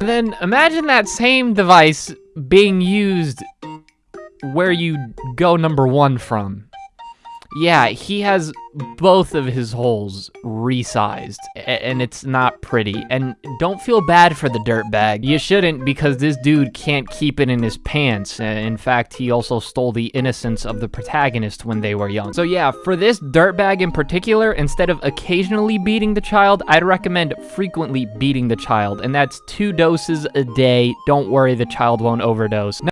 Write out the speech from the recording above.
Then imagine that same device being used where you go number one from. Yeah, he has both of his holes resized, and it's not pretty. And don't feel bad for the dirtbag. You shouldn't, because this dude can't keep it in his pants. In fact, he also stole the innocence of the protagonist when they were young. So yeah, for this dirtbag in particular, instead of occasionally beating the child, I'd recommend frequently beating the child, and that's two doses a day. Don't worry, the child won't overdose.